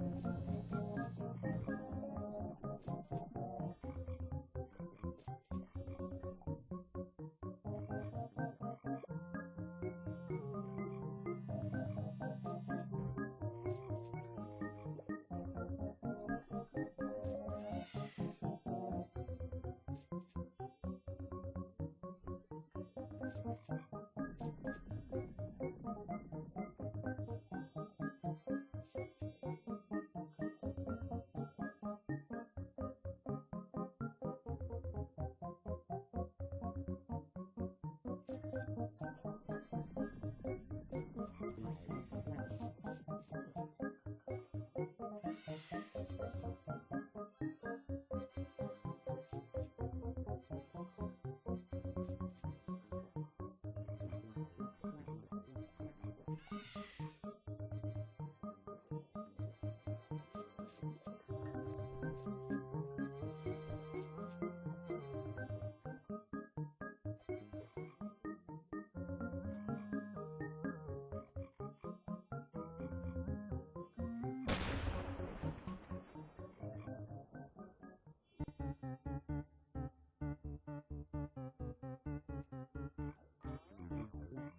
Mm-hmm.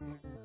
Mm-hmm.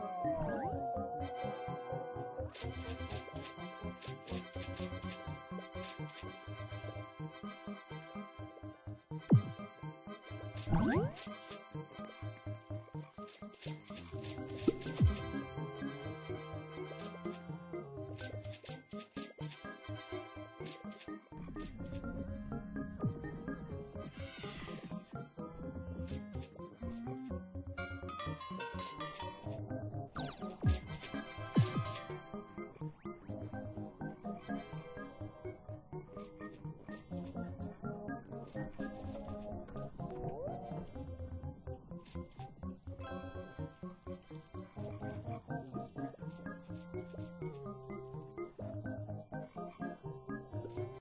Mm-hmm.